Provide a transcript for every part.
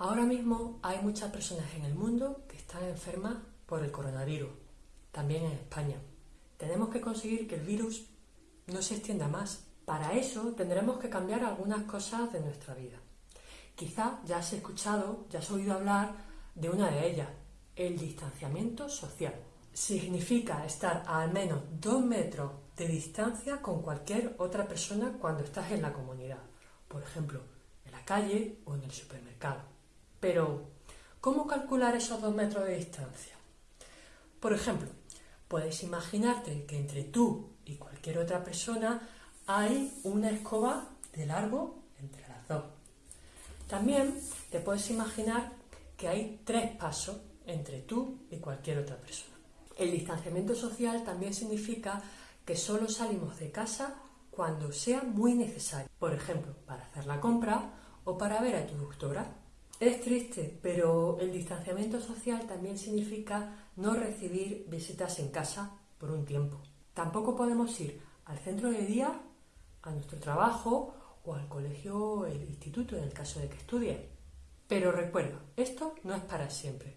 Ahora mismo hay muchas personas en el mundo que están enfermas por el coronavirus, también en España. Tenemos que conseguir que el virus no se extienda más. Para eso tendremos que cambiar algunas cosas de nuestra vida. Quizá ya has escuchado, ya has oído hablar de una de ellas, el distanciamiento social. Significa estar a al menos dos metros de distancia con cualquier otra persona cuando estás en la comunidad, por ejemplo, en la calle o en el supermercado. Pero, ¿cómo calcular esos dos metros de distancia? Por ejemplo, puedes imaginarte que entre tú y cualquier otra persona hay una escoba de largo entre las dos. También te puedes imaginar que hay tres pasos entre tú y cualquier otra persona. El distanciamiento social también significa que solo salimos de casa cuando sea muy necesario, por ejemplo, para hacer la compra o para ver a tu doctora. Es triste, pero el distanciamiento social también significa no recibir visitas en casa por un tiempo. Tampoco podemos ir al centro de día, a nuestro trabajo o al colegio o el instituto en el caso de que estudie. Pero recuerda, esto no es para siempre.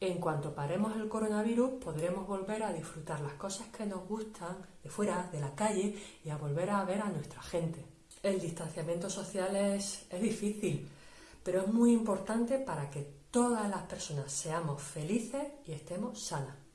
En cuanto paremos el coronavirus, podremos volver a disfrutar las cosas que nos gustan de fuera, de la calle, y a volver a ver a nuestra gente. El distanciamiento social es, es difícil, pero es muy importante para que todas las personas seamos felices y estemos sanas.